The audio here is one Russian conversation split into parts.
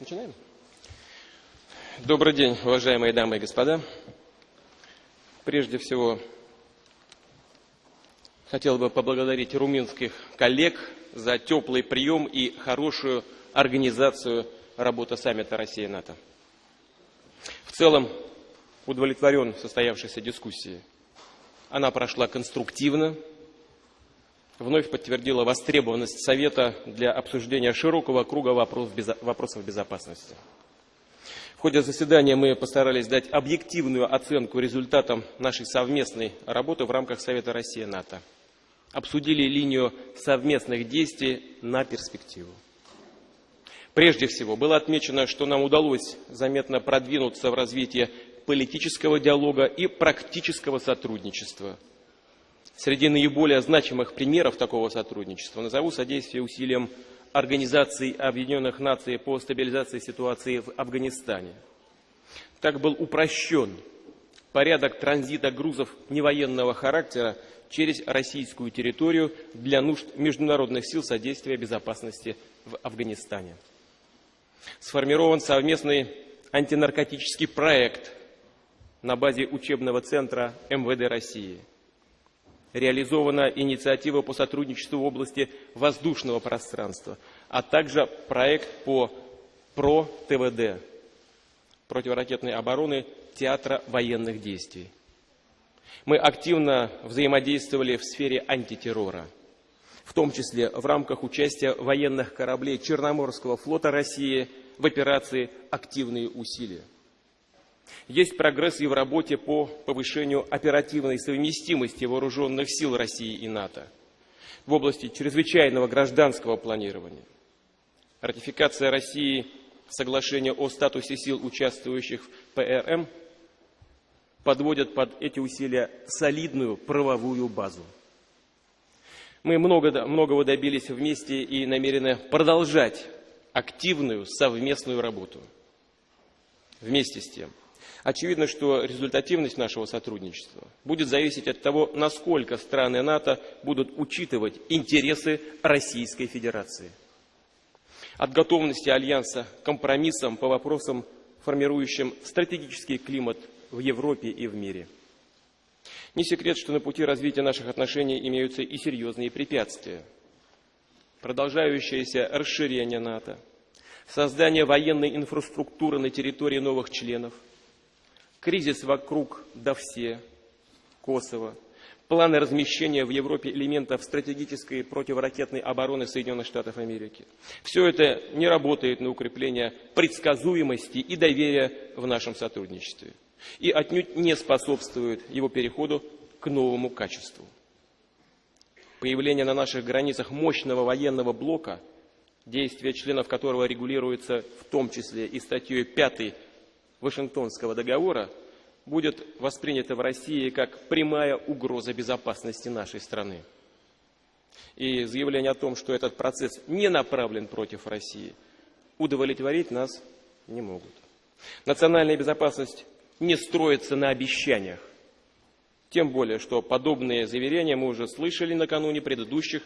Начинаем? Добрый день, уважаемые дамы и господа. Прежде всего, хотел бы поблагодарить румынских коллег за теплый прием и хорошую организацию работы саммита Россия-НАТО. В целом, удовлетворен состоявшейся дискуссией. Она прошла конструктивно, вновь подтвердила востребованность Совета для обсуждения широкого круга вопросов безопасности. В ходе заседания мы постарались дать объективную оценку результатам нашей совместной работы в рамках Совета Россия-НАТО. Обсудили линию совместных действий на перспективу. Прежде всего, было отмечено, что нам удалось заметно продвинуться в развитии политического диалога и практического сотрудничества. Среди наиболее значимых примеров такого сотрудничества назову содействие усилиям Организации Объединенных Наций по стабилизации ситуации в Афганистане. Так был упрощен порядок транзита грузов невоенного характера через российскую территорию для нужд международных сил содействия безопасности в Афганистане. Сформирован совместный антинаркотический проект на базе учебного центра МВД России – реализована инициатива по сотрудничеству в области воздушного пространства, а также проект по ПРО-ТВД, противоракетной обороны театра военных действий. Мы активно взаимодействовали в сфере антитеррора, в том числе в рамках участия военных кораблей Черноморского флота России в операции «Активные усилия». Есть прогресс и в работе по повышению оперативной совместимости вооруженных сил России и НАТО в области чрезвычайного гражданского планирования. Ратификация России соглашения о статусе сил, участвующих в ПРМ, подводят под эти усилия солидную правовую базу. Мы много, многого добились вместе и намерены продолжать активную совместную работу. Вместе с тем, Очевидно, что результативность нашего сотрудничества будет зависеть от того, насколько страны НАТО будут учитывать интересы Российской Федерации. От готовности Альянса к компромиссам по вопросам, формирующим стратегический климат в Европе и в мире. Не секрет, что на пути развития наших отношений имеются и серьезные препятствия. Продолжающееся расширение НАТО, создание военной инфраструктуры на территории новых членов – кризис вокруг Давсе, Косово, планы размещения в Европе элементов стратегической противоракетной обороны Соединенных Штатов Америки. Все это не работает на укрепление предсказуемости и доверия в нашем сотрудничестве и отнюдь не способствует его переходу к новому качеству. Появление на наших границах мощного военного блока, действия членов которого регулируется в том числе и статьей 5 Вашингтонского договора будет воспринято в России как прямая угроза безопасности нашей страны. И заявление о том, что этот процесс не направлен против России, удовлетворить нас не могут. Национальная безопасность не строится на обещаниях. Тем более, что подобные заверения мы уже слышали накануне предыдущих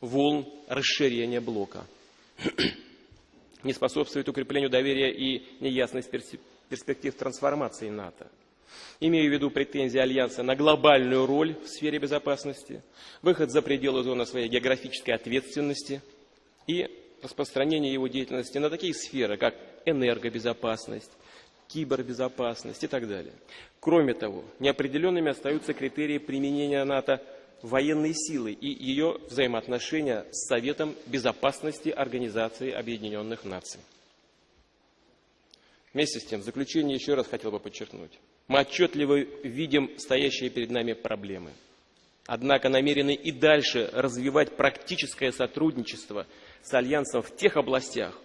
волн расширения блока. Не способствует укреплению доверия и неясность перспектив трансформации НАТО. Имею в виду претензии Альянса на глобальную роль в сфере безопасности, выход за пределы зоны своей географической ответственности и распространение его деятельности на такие сферы, как энергобезопасность, кибербезопасность и так далее. Кроме того, неопределенными остаются критерии применения НАТО военной силы и ее взаимоотношения с Советом Безопасности Организации Объединенных Наций. Вместе с тем, в заключение еще раз хотел бы подчеркнуть. Мы отчетливо видим стоящие перед нами проблемы. Однако намерены и дальше развивать практическое сотрудничество с Альянсом в тех областях,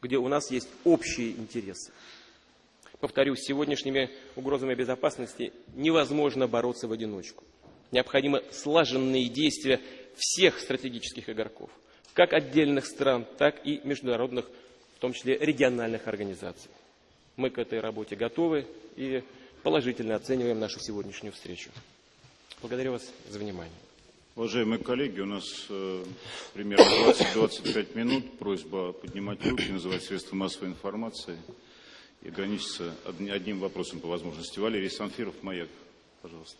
где у нас есть общие интересы. Повторюсь, с сегодняшними угрозами безопасности невозможно бороться в одиночку. Необходимы слаженные действия всех стратегических игроков, как отдельных стран, так и международных, в том числе региональных организаций. Мы к этой работе готовы и положительно оцениваем нашу сегодняшнюю встречу. Благодарю вас за внимание. Уважаемые коллеги, у нас э, примерно 20-25 минут. Просьба поднимать руки, называть средства массовой информации и ограничиться одним вопросом по возможности. Валерий Санфиров, «Маяк», пожалуйста.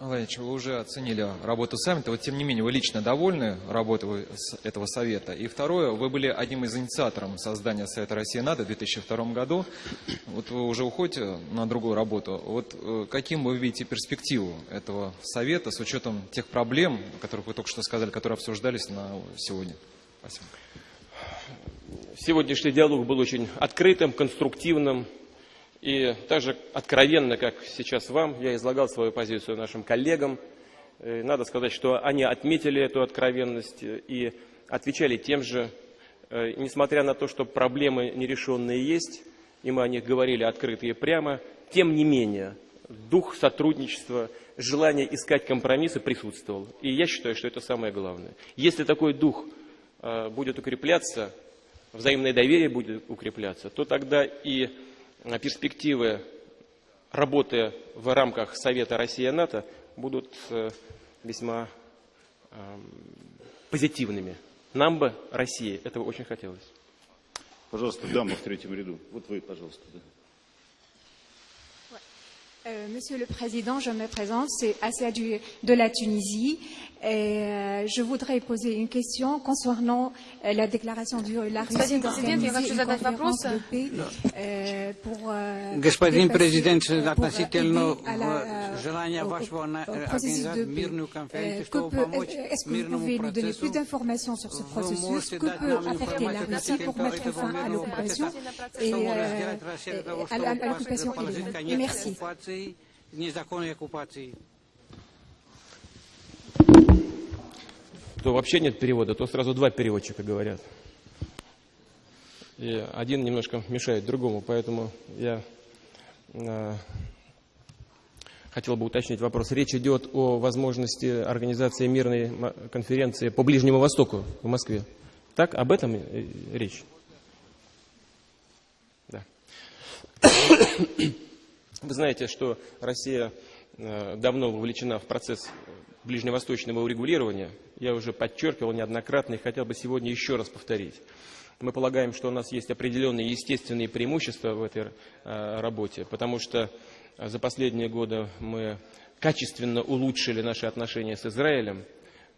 Владимирович, вы уже оценили работу саммита, вот тем не менее вы лично довольны работой этого совета? И второе, вы были одним из инициаторов создания Совета России НАТО в 2002 году, вот вы уже уходите на другую работу, вот э, каким вы видите перспективу этого совета с учетом тех проблем, о которых вы только что сказали, которые обсуждались на сегодня? Спасибо. Сегодняшний диалог был очень открытым, конструктивным, и также откровенно, как сейчас вам, я излагал свою позицию нашим коллегам. И надо сказать, что они отметили эту откровенность и отвечали тем же. И несмотря на то, что проблемы нерешенные есть, и мы о них говорили открыто и прямо, тем не менее, дух сотрудничества, желание искать компромиссы присутствовал. И я считаю, что это самое главное. Если такой дух э, будет укрепляться, взаимное доверие будет укрепляться, то тогда и перспективы работы в рамках Совета Россия-НАТО будут э, весьма эм, позитивными. Нам бы, России, этого очень хотелось. Пожалуйста, дама в третьем ряду. Вот вы, пожалуйста. Да. Euh, Monsieur le Président, je me présente, c'est Assia de la Tunisie. Et, euh, je voudrais poser une question concernant euh, la déclaration du la Russie d'organiser une conférence de paix euh, pour euh, Господин президент, pour относительно aider à la, желания au- вашего au- на- au processus организовать de paix. мирную Euh, конференцию, que чтобы peut- помочь Est-ce que vous мирному pouvez nous donner процессу. plus d'informations sur ce Вы processus можете Que дать peut нам apporter la информацию Russie pour относительно mettre этого fin à мирного l'occupation процесса, et что может euh, сделать Россия для того, à la- à чтобы l'occupation положить illégale Et конец Merci. оккупации, незаконной оккупации. То вообще нет перевода, то сразу два переводчика говорят. И один немножко мешает другому, поэтому я э, хотел бы уточнить вопрос. Речь идет о возможности организации мирной конференции по Ближнему Востоку в Москве. Так, об этом речь? Да. Вы знаете, что Россия э, давно вовлечена в процесс ближневосточного урегулирования. Я уже подчеркивал неоднократно и хотел бы сегодня еще раз повторить. Мы полагаем, что у нас есть определенные естественные преимущества в этой э, работе, потому что за последние годы мы качественно улучшили наши отношения с Израилем,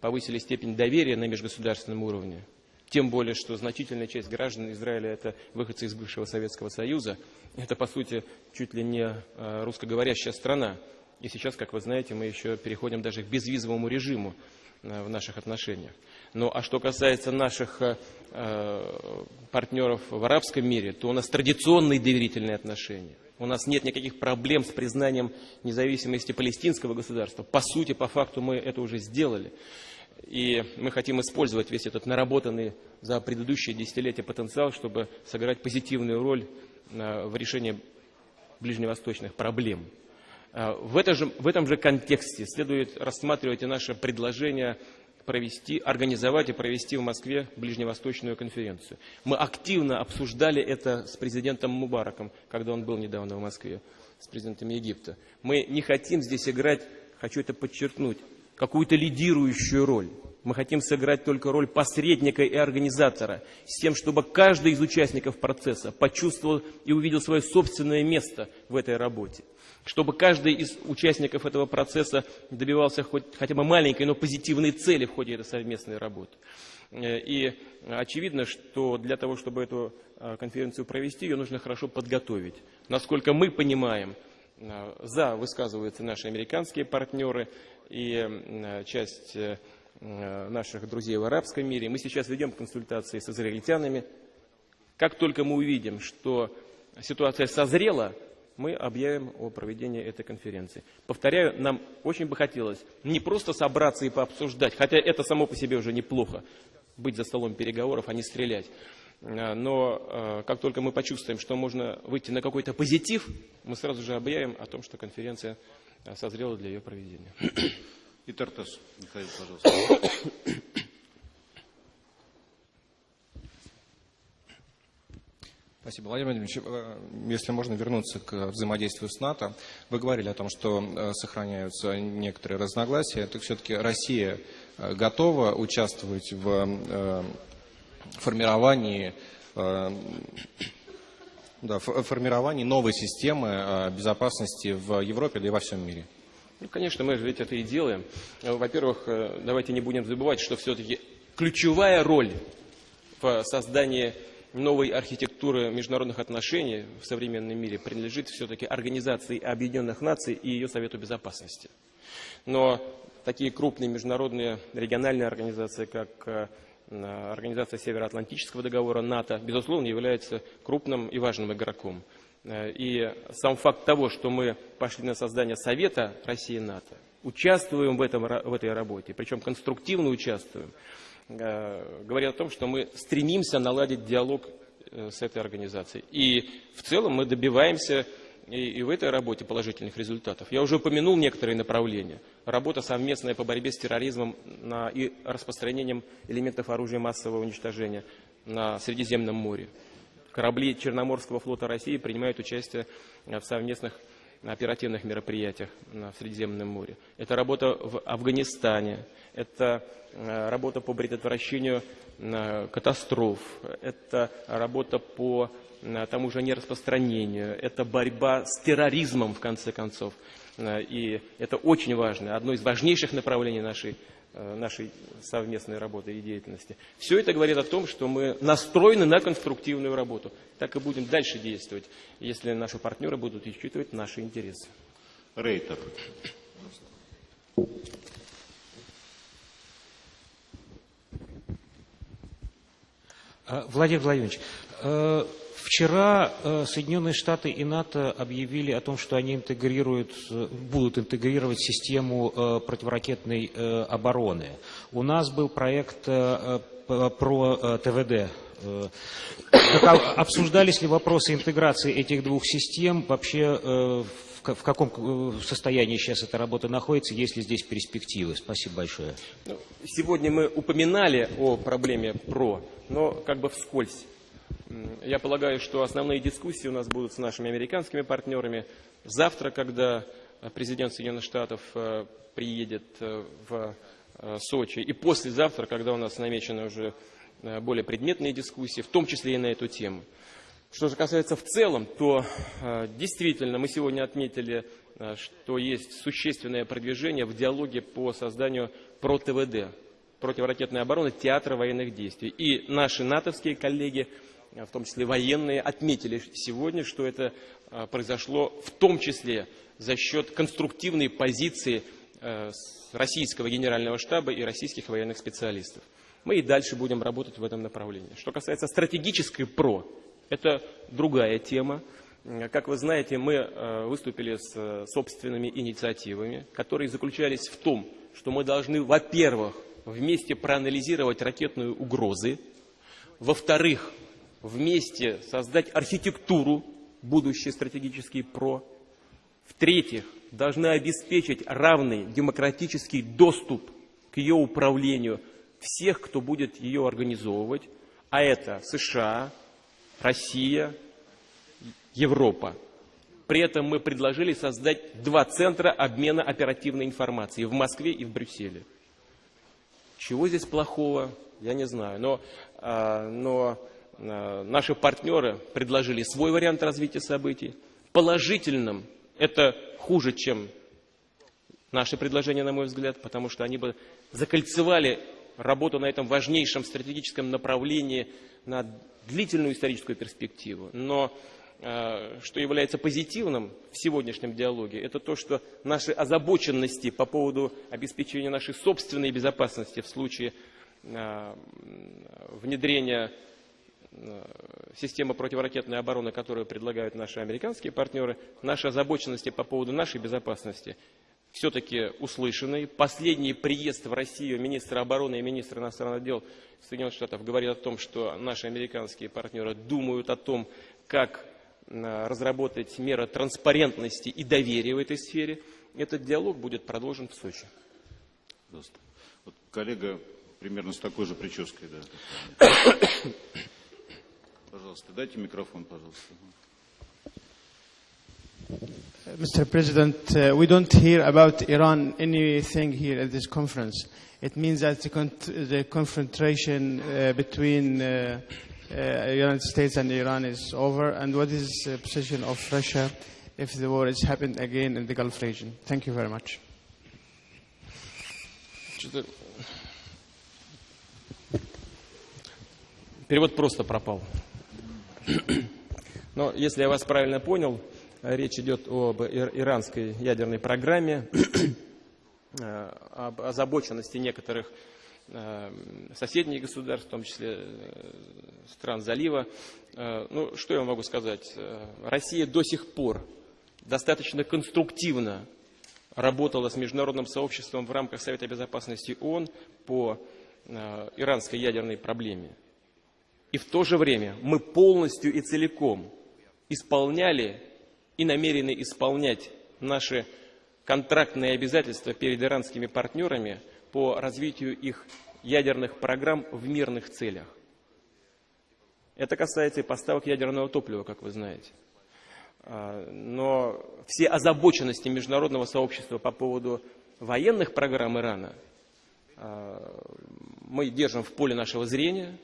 повысили степень доверия на межгосударственном уровне. Тем более, что значительная часть граждан Израиля – это выходцы из бывшего Советского Союза. Это, по сути, чуть ли не э, русскоговорящая страна. И сейчас, как вы знаете, мы еще переходим даже к безвизовому режиму э, в наших отношениях. Ну, а что касается наших э, э, партнеров в арабском мире, то у нас традиционные доверительные отношения. У нас нет никаких проблем с признанием независимости палестинского государства. По сути, по факту мы это уже сделали. И мы хотим использовать весь этот наработанный за предыдущие десятилетия потенциал, чтобы сыграть позитивную роль э, в решении ближневосточных проблем. Э, В, это же, в этом же контексте следует рассматривать и наше предложение провести, организовать и провести в Москве ближневосточную конференцию. Мы активно обсуждали это с президентом Мубараком, когда он был недавно в Москве, с президентом Египта. Мы не хотим здесь играть, хочу это подчеркнуть, какую-то лидирующую роль. Мы хотим сыграть только роль посредника и организатора, с тем, чтобы каждый из участников процесса почувствовал и увидел свое собственное место в этой работе. Чтобы каждый из участников этого процесса добивался хоть, хотя бы маленькой, но позитивной цели в ходе этой совместной работы. Э, И очевидно, что для того, чтобы эту э, конференцию провести, ее нужно хорошо подготовить. Насколько мы понимаем, э, за высказываются наши американские партнеры и часть наших друзей в арабском мире. Мы сейчас ведем консультации с израильтянами. Как только мы увидим, что ситуация созрела, мы объявим о проведении этой конференции. Повторяю, нам очень бы хотелось не просто собраться и пообсуждать, хотя это само по себе уже неплохо, быть за столом переговоров, а не стрелять. А, Но э, как только мы почувствуем, что можно выйти на какой-то позитив, мы сразу же объявим о том, что конференция э, созрела для ее проведения. И Тартас, Михаил, пожалуйста. Спасибо, Владимир Владимирович. Э, если можно вернуться к взаимодействию с НАТО, вы говорили о том, что э, сохраняются некоторые разногласия. Так все-таки Россия э, готова участвовать в формировании, да, формировании новой системы безопасности в Европе, да и во всем мире? Ну, конечно, мы же ведь это и делаем. Во-первых, давайте не будем забывать, что все-таки ключевая роль в создании новой архитектуры международных отношений в современном мире принадлежит все-таки Организации Объединенных Наций и ее Совету Безопасности. Но такие крупные международные региональные организации, как э, Организация Североатлантического договора НАТО, безусловно, являются крупным и важным игроком. Э, и сам факт того, что мы пошли на создание Совета России и НАТО, участвуем в, этом, в этой работе, причем конструктивно участвуем, Э, говорит о том, что мы стремимся наладить диалог э, с этой организацией. И в целом мы добиваемся и, в этой работе положительных результатов. Я уже упомянул некоторые направления. Работа совместная по борьбе с терроризмом и распространением элементов оружия массового уничтожения на Средиземном море. Корабли Черноморского флота России принимают участие в совместных оперативных мероприятиях в Средиземном море. Это работа в Афганистане, это э, работа по предотвращению э, катастроф, это работа по э, тому же нераспространению, это борьба с терроризмом, в конце концов. И это очень важно, одно из важнейших направлений нашей Э, нашей совместной работы и деятельности. Все это говорит о том, что мы настроены на конструктивную работу. Так и будем дальше действовать, если наши партнеры будут учитывать наши интересы. Рейтер. Э, Владимир Владимирович, э, Вчера э, Соединенные Штаты и НАТО объявили о том, что они интегрируют, э, будут интегрировать систему э, противоракетной обороны. У нас был проект про ТВД. Обсуждались ли вопросы интеграции этих двух систем? Вообще в каком состоянии сейчас эта работа находится, есть ли здесь перспективы? Спасибо большое. Ну, сегодня мы упоминали о проблеме ПРО, но как бы вскользь. Я полагаю, что основные дискуссии у нас будут с нашими американскими партнерами. Завтра, когда президент Соединенных Штатов э, приедет э, в э, Сочи, и послезавтра, когда у нас намечены уже более предметные дискуссии, в том числе и на эту тему. Что же касается в целом, то действительно мы сегодня отметили, что есть существенное продвижение в диалоге по созданию ПРО-ТВД, противоракетной обороны театра военных действий. И наши натовские коллеги в том числе военные, отметили сегодня, что это а, произошло в том числе за счет конструктивной позиции э, российского генерального штаба и российских военных специалистов. Мы и дальше будем работать в этом направлении. Что касается стратегической ПРО, это другая тема. Как вы знаете, мы э, выступили с э, собственными инициативами, которые заключались в том, что мы должны, во-первых, вместе проанализировать ракетные угрозы, во-вторых, вместе создать архитектуру будущий стратегический ПРО. В-третьих, должны обеспечить равный демократический доступ к ее управлению всех, кто будет ее организовывать, а это США, Россия, Европа. При этом мы предложили создать два центра обмена оперативной информацией в Москве и в Брюсселе. Чего здесь плохого, я не знаю. Но, а, но наши партнеры предложили свой вариант развития событий. Положительным это хуже, чем наши предложения, на мой взгляд, потому что они бы закольцевали работу на этом важнейшем стратегическом направлении на длительную историческую перспективу. Но э, что является позитивным в сегодняшнем диалоге, это то, что наши озабоченности по поводу обеспечения нашей собственной безопасности в случае э, внедрения Э, система противоракетной обороны, которую предлагают наши американские партнеры, наши озабоченности по поводу нашей безопасности все-таки услышаны. Последний приезд в Россию министра обороны и министра иностранных дел Соединенных Штатов говорит о том, что наши американские партнеры думают о том, как э, разработать меры транспарентности и доверия в этой сфере. Этот диалог будет продолжен в Сочи. Вот коллега примерно с такой же прической, да. Пожалуйста, дайте микрофон, пожалуйста. Mr. President, uh, we don't hear about Iran anything here at this conference. It means that the, con- the confrontation uh, between uh, uh, United States and Iran is over. And what is the position of Russia if the war has happened again in the Gulf region? Thank you very much. Что-то- Перевод просто пропал. Но если я вас правильно понял, речь идет об ир- иранской ядерной программе, э, об озабоченности некоторых э, соседних государств, в том числе э, стран залива. Ну, что я могу сказать? Россия до сих пор достаточно конструктивно работала с международным сообществом в рамках Совета Безопасности ООН по иранской ядерной проблеме. И в то же время мы полностью и целиком исполняли и намерены исполнять наши контрактные обязательства перед иранскими партнерами по развитию их ядерных программ в мирных целях. Это касается и поставок ядерного топлива, как вы знаете. А, Но все озабоченности международного сообщества по поводу военных программ Ирана а, мы держим в поле нашего зрения,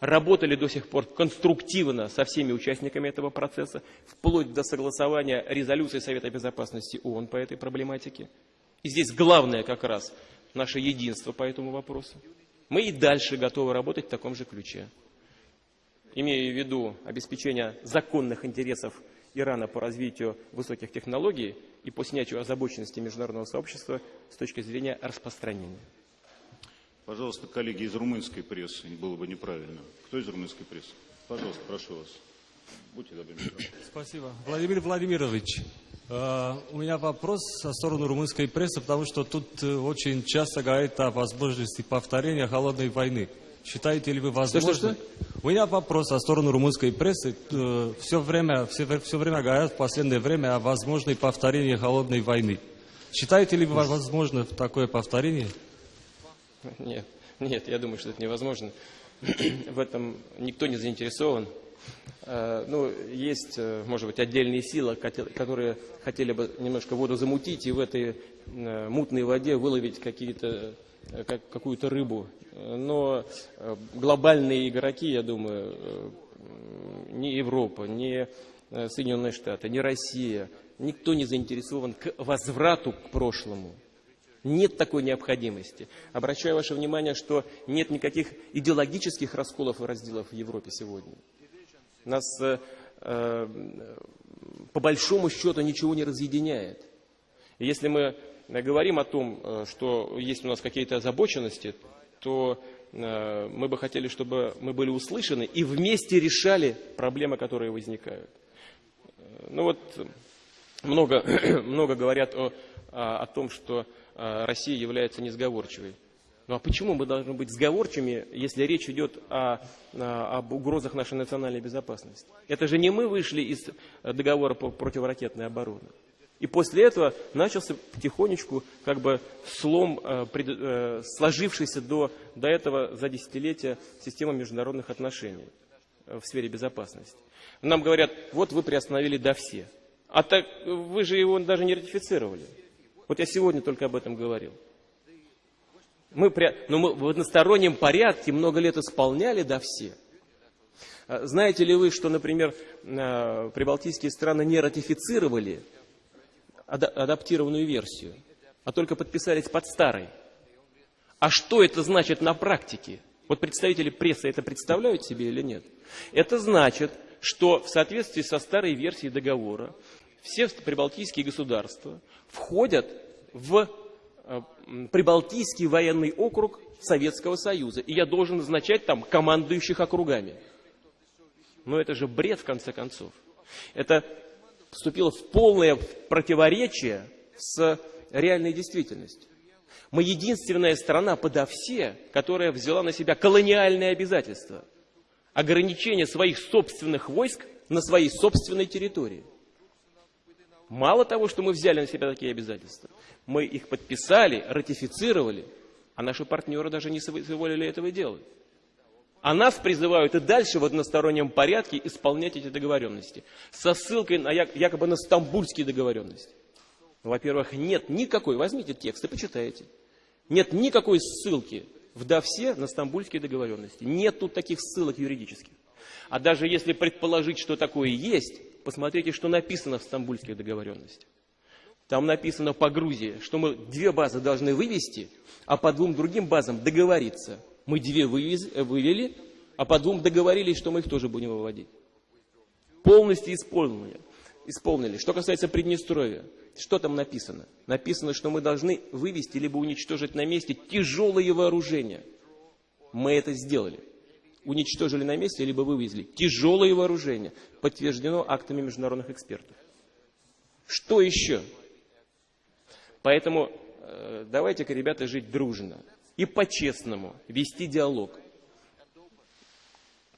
работали до сих пор конструктивно со всеми участниками этого процесса, вплоть до согласования резолюции Совета Безопасности ООН по этой проблематике. И здесь главное как раз наше единство по этому вопросу. Мы и дальше готовы работать в таком же ключе. Имея в виду обеспечение законных интересов Ирана по развитию высоких технологий и по снятию озабоченности международного сообщества с точки зрения распространения. Пожалуйста, коллеги из румынской прессы, было бы неправильно. Кто из румынской прессы? Пожалуйста, прошу вас. Будьте добры. Спасибо. Владимир Владимирович, э, у меня вопрос со стороны румынской прессы, потому что тут э, очень часто говорят о возможности повторения холодной войны. Считаете ли вы возможным? что? У меня вопрос со стороны румынской прессы. все, время, все, все время говорят в последнее время о возможной повторении холодной войны. Считаете ли вы возможно такое повторение? Нет, нет, я думаю, что это невозможно. В этом никто не заинтересован. Э, Ну, есть, э, может быть, отдельные силы, которые хотели бы немножко воду замутить и в этой э, мутной воде выловить какие-то, как- какую-то рыбу. Но глобальные игроки, я думаю, ни Европа, э, Соединенные Штаты, ни Россия, никто не заинтересован к возврату к прошлому. Нет такой необходимости. Обращаю ваше внимание, что нет никаких идеологических расколов и разделов в Европе сегодня. Нас э, э, по большому счету ничего не разъединяет. И если мы говорим о том, э, что есть у нас какие-то озабоченности, то э, мы бы хотели, чтобы мы были услышаны и вместе решали проблемы, которые возникают. Э, Ну вот э, много, много говорят о, о, о том, что Россия является несговорчивой. Ну а почему мы должны быть сговорчивыми, если речь идет о, о- об угрозах нашей национальной безопасности? Это же не мы вышли из э, договора по противоракетной обороне. И после этого начался потихонечку как бы слом, э, пред- э, сложившийся до, до этого за десятилетия системы международных отношений э, в сфере безопасности. Нам говорят, вот вы приостановили до все. А так вы же его даже не ратифицировали. Вот я сегодня только об этом говорил. Мы, но мы в одностороннем порядке много лет исполняли до все. А Знаете ли вы, что, например, э, прибалтийские страны не ратифицировали ада- адаптированную версию, а только подписались под старой? А что это значит на практике? Вот представители прессы это представляют себе или нет? Это значит, что в соответствии со старой версией договора все прибалтийские государства входят в э, Прибалтийский военный округ Советского Союза. И я должен назначать там командующих округами. Но это же бред, в конце концов. Это вступило в полное противоречие с реальной действительностью. Мы единственная страна подо все, которая взяла на себя колониальные обязательства. Ограничение своих собственных войск на своей собственной территории. Мало того, что мы взяли на себя такие обязательства, мы их подписали, ратифицировали, а наши партнеры даже не соизволили этого делать. А нас призывают и дальше в одностороннем порядке исполнять эти договоренности. Со ссылкой на як- якобы на стамбульские договоренности. Во-первых, нет никакой, возьмите текст и почитайте. Нет никакой ссылки в ДАВСе на стамбульские договоренности. Нет тут таких ссылок юридических. А даже если предположить, что такое есть, посмотрите, что написано в стамбульских договоренностях. Там написано по Грузии, что мы две базы должны вывести, а по двум другим базам договориться. Мы две вывез- вывели, а по двум договорились, что мы их тоже будем выводить. Полностью исполнили. исполнили. Что касается Приднестровья, что там написано? Написано, что мы должны вывести либо уничтожить на месте тяжелые вооружения. Мы это сделали. Уничтожили на месте, либо вывезли тяжелые вооружения. Подтверждено актами международных экспертов. Что еще? Поэтому э, давайте-ка, ребята, жить дружно и по-честному вести диалог.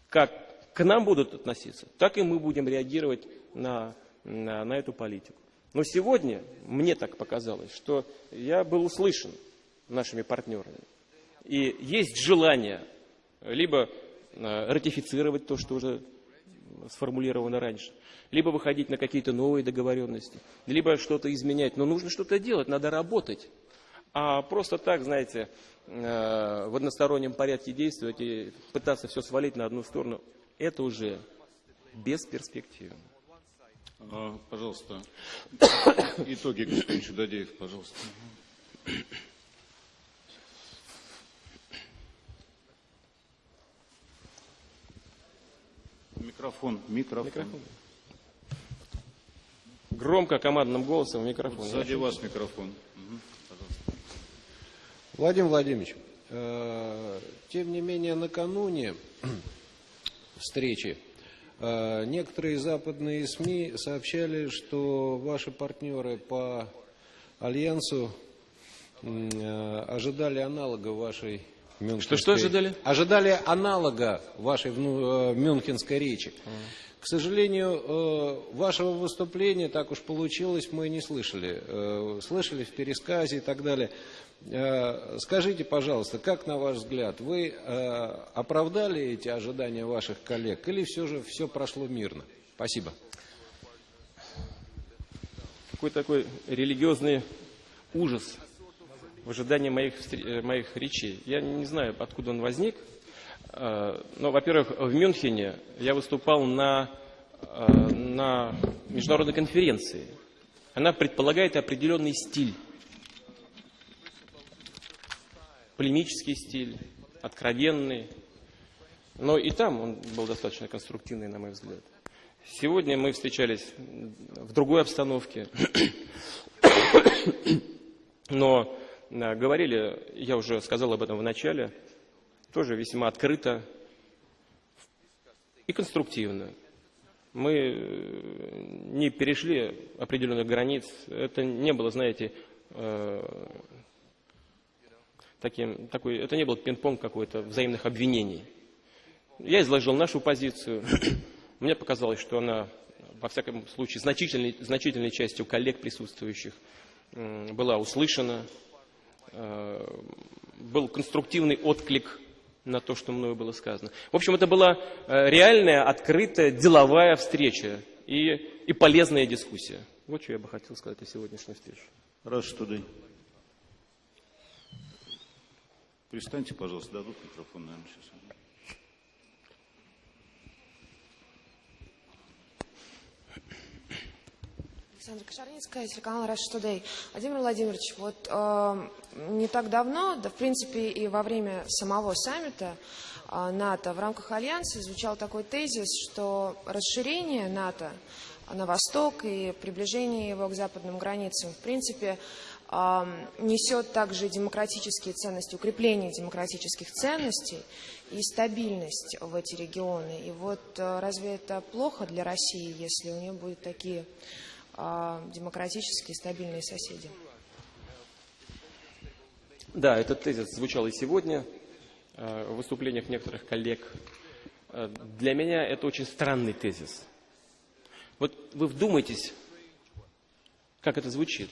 Как к нам будут относиться, так и мы будем реагировать на, на, на эту политику. Но сегодня мне так показалось, что я был услышан нашими партнерами. И есть желание либо ратифицировать то, что уже сформулировано раньше, либо выходить на какие-то новые договоренности, либо что-то изменять. Но нужно что-то делать, надо работать. А просто так, знаете, э, в одностороннем порядке действовать и пытаться все свалить на одну сторону, это уже бесперспективно. А, Пожалуйста, итоги, господин Чудодеев, пожалуйста. Микрофон, микрофон. Громко, командным голосом микрофон. Сзади вас микрофон. Пожалуйста. Владимир Владимирович, э, тем не менее накануне встречи э, некоторые западные СМИ сообщали, что ваши партнеры по Альянсу э, ожидали аналога вашей Мюнхенской... Что-что ожидали? Ожидали аналога вашей э, мюнхенской речи. К сожалению, э, вашего выступления, так уж получилось, мы не слышали. Э, Слышали в пересказе и так далее. Скажите, пожалуйста, как на ваш взгляд, вы оправдали эти ожидания ваших коллег или все же все прошло мирно? Спасибо. Какой такой религиозный ужас в ожидании моих, э, моих речей. Я не знаю, откуда он возник. Э, Но, во-первых, в Мюнхене я выступал на, э, на международной конференции. Она предполагает определенный стиль. Полемический стиль, откровенный. Но и там он был достаточно конструктивный, на мой взгляд. Сегодня мы встречались в другой обстановке. Но говорили, я уже сказал об этом в начале, тоже весьма открыто и конструктивно. Мы э, не перешли определенных границ. Это не было, знаете, э, таким, такой, это не был пинг-понг какой-то взаимных обвинений. Я изложил нашу позицию. Мне показалось, что она, во всяком случае, значительной, значительной частью коллег присутствующих была услышана. Э, Был конструктивный отклик на то, что мною было сказано. В общем, это была э, реальная, открытая, деловая встреча и, и полезная дискуссия. Вот что я бы хотел сказать о сегодняшней встрече. Раз Тудей. Пристаньте, пожалуйста, дадут микрофон, наверное, сейчас. Александра Кошарницкая, телеканал Rush Today. Владимир Владимирович, вот э, не так давно, да в принципе и во время самого саммита э, НАТО в рамках Альянса звучал такой тезис, что расширение НАТО на восток и приближение его к западным границам, в принципе, э, несет также демократические ценности, укрепление демократических ценностей и стабильность в эти регионы. И вот э, разве это плохо для России, если у нее будут такие демократические стабильные соседи. Да, этот тезис звучал и сегодня э, в выступлениях некоторых коллег. Э, Для меня это очень странный тезис. Вот вы вдумайтесь, как это звучит.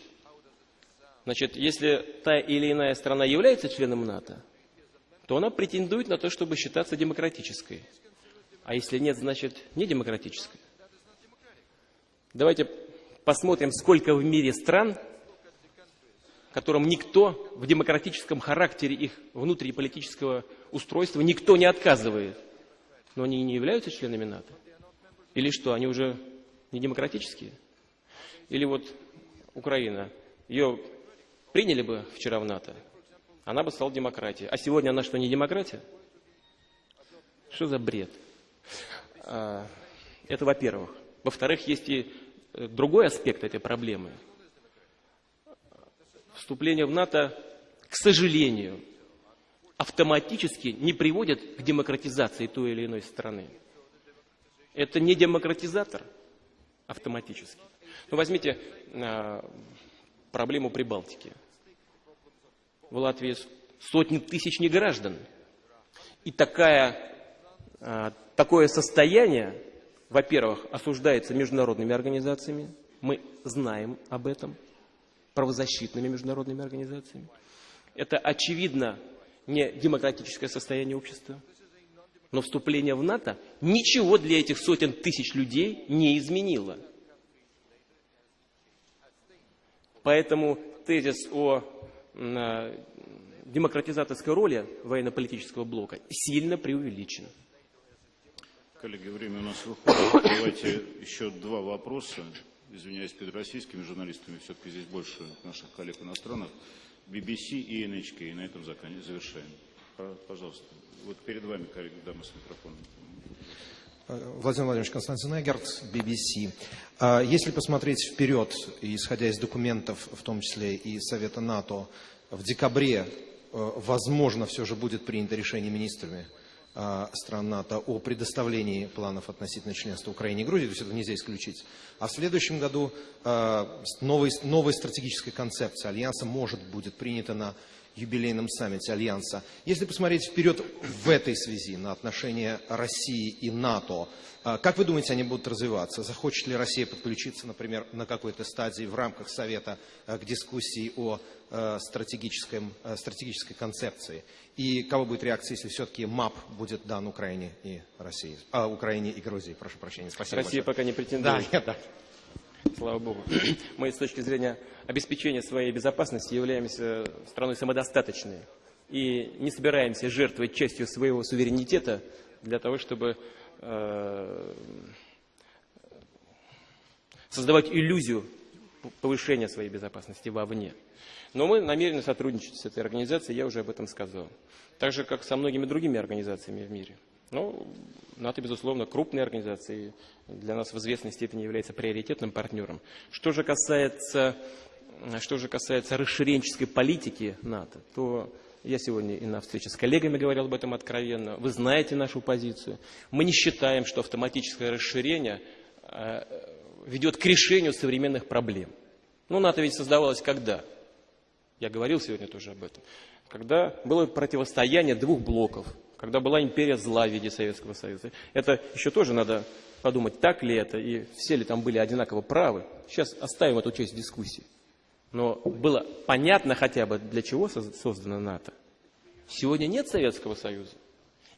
Значит, если та или иная страна является членом НАТО, то она претендует на то, чтобы считаться демократической. А если нет, значит не демократической. Давайте посмотрим, сколько в мире стран, которым никто в демократическом характере их внутриполитического устройства никто не отказывает. Но они не являются членами НАТО. Или что, они уже не демократические? Или вот Украина, ее приняли бы вчера в НАТО, она бы стала демократией. А сегодня она что, не демократия? Что за бред? А, это во-первых. Во-вторых, есть и другой аспект этой проблемы. Вступление в НАТО, к сожалению, автоматически не приводит к демократизации той или иной страны. Это не демократизатор автоматически. Ну, возьмите э, проблему Прибалтики. В Латвии сотни тысяч неграждан. И такая, э, такое состояние, во-первых, осуждается международными организациями. Мы знаем об этом. Правозащитными международными организациями. Это, очевидно, не демократическое состояние общества. Но вступление в НАТО ничего для этих сотен тысяч людей не изменило. Поэтому тезис о демократизаторской роли военно-политического блока сильно преувеличен. Коллеги, время у нас выходит. Давайте еще два вопроса. Извиняюсь перед российскими журналистами, все-таки здесь больше наших коллег иностранных. BBC и NHK. И на этом завершаем. Пожалуйста. Вот перед вами, коллеги, дама с микрофоном. Владимир Владимирович Константин Эгерт, BBC. А если посмотреть вперед, исходя из документов, в том числе и Совета НАТО, в декабре, э, возможно, все же будет принято решение министрами стран НАТО о предоставлении планов относительно членства Украины и Грузии, то есть это нельзя исключить. А в следующем году а, новая стратегическая концепция Альянса может будет принята на юбилейном саммите Альянса. Если посмотреть вперед в этой связи на отношения России и НАТО, а, как вы думаете, они будут развиваться? Захочет ли Россия подключиться, например, на какой-то стадии в рамках Совета а, к дискуссии о а, стратегическом, стратегической концепции? И кого будет реакция, если все-таки МАП будет дан Украине и России? А, Украине и Грузии, прошу прощения. Спасибо Россия большое. пока не претендует. Да, да. Слава Богу. Мы с точки зрения обеспечения своей безопасности являемся страной самодостаточной. И не собираемся жертвовать частью своего суверенитета для того, чтобы э, создавать иллюзию повышения своей безопасности вовне. Но мы намерены сотрудничать с этой организацией, я уже об этом сказал. Так же, как со многими другими организациями в мире. Но НАТО, безусловно, крупная организация, и для нас в известной степени является приоритетным партнером. Что же касается, что же касается расширенческой политики НАТО, то я сегодня и на встрече с коллегами говорил об этом откровенно. Вы знаете нашу позицию. Мы не считаем, что автоматическое расширение э, ведет к решению современных проблем. Ну, НАТО ведь создавалось когда? Я говорил сегодня тоже об этом. Когда было противостояние двух блоков – когда была империя зла в виде Советского Союза. Это еще тоже надо подумать, так ли это, и все ли там были одинаково правы. Сейчас оставим эту часть дискуссии. Но было понятно хотя бы, для чего создана НАТО. Сегодня нет Советского Союза.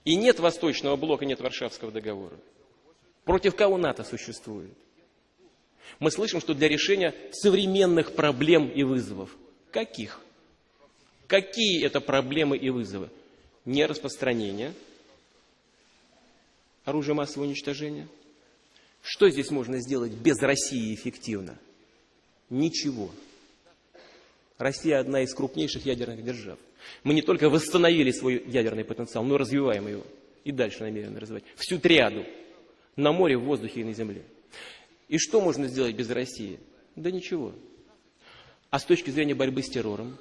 И нет Восточного блока, нет Варшавского договора. Против кого НАТО существует? Мы слышим, что для решения современных проблем и вызовов. Каких? Какие это проблемы и вызовы? Нераспространения оружия массового уничтожения. Что здесь можно сделать без России эффективно? Ничего. Россия одна из крупнейших ядерных держав. Мы не только восстановили свой ядерный потенциал, но развиваем его. И дальше намерены развивать. Всю триаду. На море, в воздухе и на земле. И что можно сделать без России? Да ничего. А с точки зрения борьбы с террором?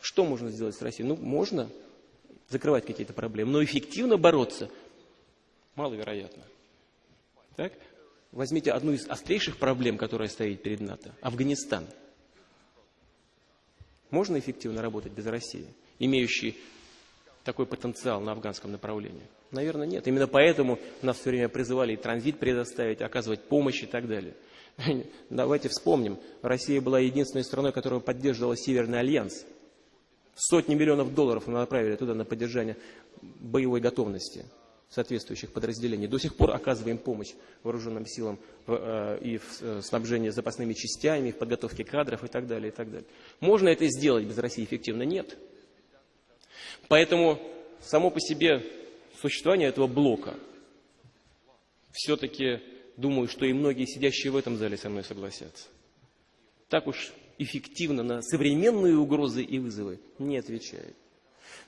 Что можно сделать с Россией? Ну, можно закрывать какие-то проблемы, но эффективно бороться маловероятно. Так? Возьмите одну из острейших проблем, которая стоит перед НАТО – Афганистан. Можно эффективно работать без России, имеющей такой потенциал на афганском направлении? Наверное, нет. Именно поэтому нас все время призывали и транзит предоставить, оказывать помощь и так далее. Давайте вспомним, Россия была единственной страной, которая поддерживала Северный альянс – Сотни миллионов долларов мы направили туда на поддержание боевой готовности соответствующих подразделений. До сих пор оказываем помощь вооруженным силам э, и в э, снабжении запасными частями, в подготовке кадров и так далее, и так далее. Можно это сделать без России эффективно? Нет. Поэтому само по себе существование этого блока все-таки думаю, что и многие сидящие в этом зале со мной согласятся. Так уж эффективно на современные угрозы и вызовы не отвечает.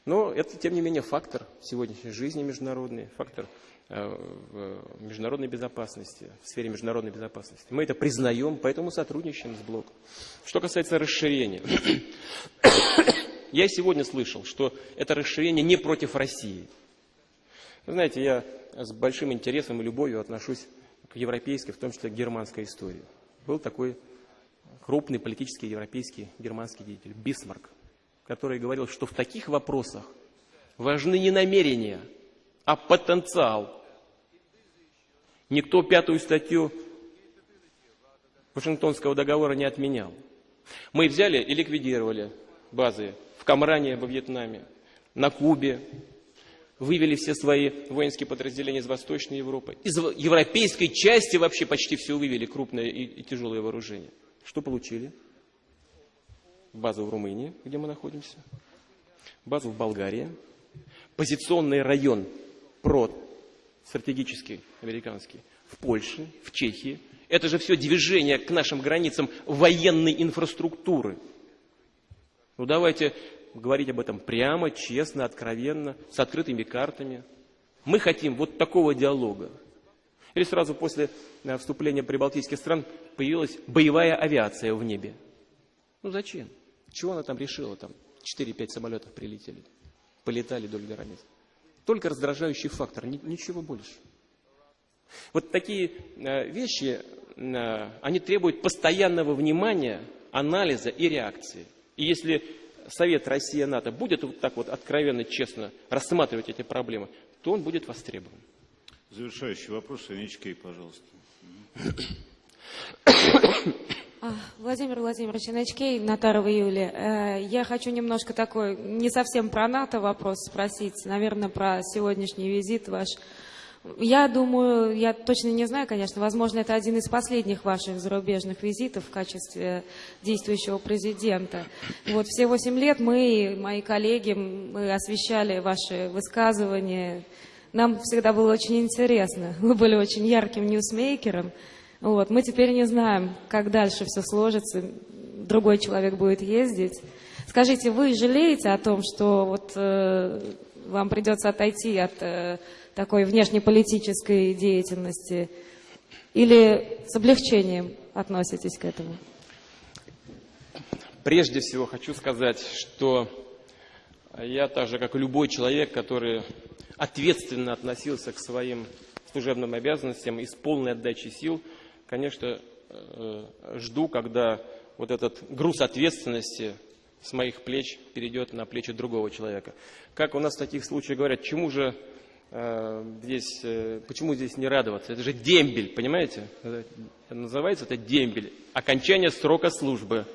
Но это, тем не менее, фактор сегодняшней жизни международной, фактор э, в международной безопасности, в сфере международной безопасности. Мы это признаем, поэтому сотрудничаем с блоком. Что касается расширения. Я сегодня слышал, что это расширение не против России. Вы знаете, я с большим интересом и любовью отношусь к европейской, в том числе к германской истории. Был такой крупный политический европейский германский деятель Бисмарк, который говорил, что в таких вопросах важны не намерения, а потенциал. Никто пятую статью Вашингтонского договора не отменял. Мы взяли и ликвидировали базы в Камране во Вьетнаме, на Кубе, вывели все свои воинские подразделения из Восточной Европы. Из европейской части вообще почти все вывели, крупное и, и тяжелое вооружение. Что получили? Базу в Румынии, где мы находимся. Базу в Болгарии. Позиционный район ПРО, стратегический, американский, в Польше, в Чехии. Это же все движение к нашим границам военной инфраструктуры. Ну давайте говорить об этом прямо, честно, откровенно, с открытыми картами. Мы хотим вот такого диалога. Или сразу после э, вступления прибалтийских стран появилась боевая авиация в небе. Ну зачем? Чего она там решила? Там 4-5 самолетов прилетели, полетали вдоль границ. Только раздражающий фактор, ничего больше. Вот такие э, вещи, э, они требуют постоянного внимания, анализа и реакции. И если Совет Россия-НАТО будет вот так вот откровенно, честно рассматривать эти проблемы, то он будет востребован. Завершающий вопрос, Анечкей, пожалуйста. А, Владимир Владимирович, Начкей, Натарова Юлия. Э, я хочу немножко такой, не совсем про НАТО вопрос спросить, наверное, про сегодняшний визит ваш. Я думаю, я точно не знаю, конечно, возможно, это один из последних ваших зарубежных визитов в качестве действующего президента. Вот все восемь лет мы, мои коллеги, мы освещали ваши высказывания, нам всегда было очень интересно. Вы были очень ярким ньюсмейкером. Вот. Мы теперь не знаем, как дальше все сложится. Другой человек будет ездить. Скажите, вы жалеете о том, что вот, э, вам придется отойти от э, такой внешнеполитической деятельности? Или с облегчением относитесь к этому? Прежде всего хочу сказать, что я так же, как и любой человек, который ответственно относился к своим служебным обязанностям и с полной отдачей сил, конечно, э, жду, когда вот этот груз ответственности с моих плеч перейдет на плечи другого человека. Как у нас в таких случаях говорят, чему же э, здесь, э, почему здесь не радоваться? Это же дембель, понимаете? Называется это дембель. Окончание срока службы.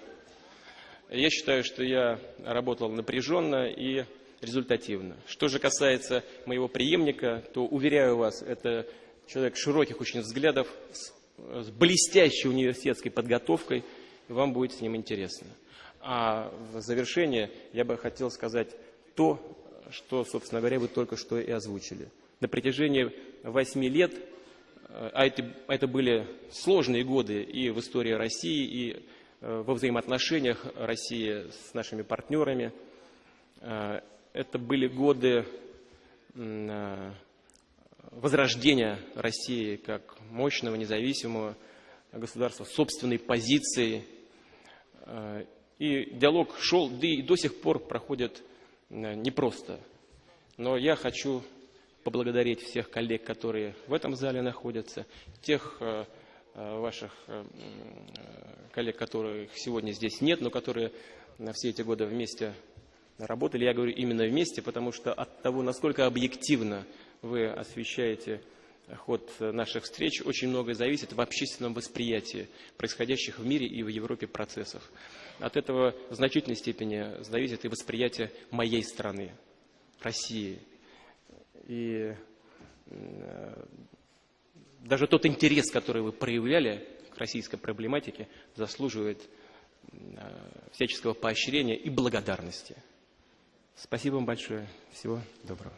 Я считаю, что я работал напряженно и результативно. Что же касается моего преемника, то, уверяю вас, это человек широких очень взглядов, с, блестящей университетской подготовкой, и вам будет с ним интересно. А в завершение я бы хотел сказать то, что, собственно говоря, вы только что и озвучили. На протяжении восьми лет, э, а это, это были сложные годы и в истории России, и во взаимоотношениях России с нашими партнерами, э, это были годы э, возрождения России как мощного, независимого государства, собственной позиции. Э, и диалог шел, да и до сих пор проходит э, непросто. Но я хочу поблагодарить всех коллег, которые в этом зале находятся, тех ваших коллег, которых сегодня здесь нет, но которые на все эти годы вместе работали, я говорю именно вместе, потому что от того, насколько объективно вы освещаете ход наших встреч, очень многое зависит в общественном восприятии происходящих в мире и в Европе процессов. от этого в значительной степени зависит и восприятие моей страны, России. И э, даже тот интерес, который вы проявляли к российской проблематике, заслуживает э, всяческого поощрения и благодарности. Спасибо вам большое. Всего доброго.